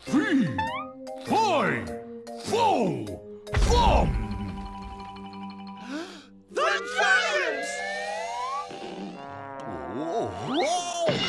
three, five, four, thumb! The giants! Oh,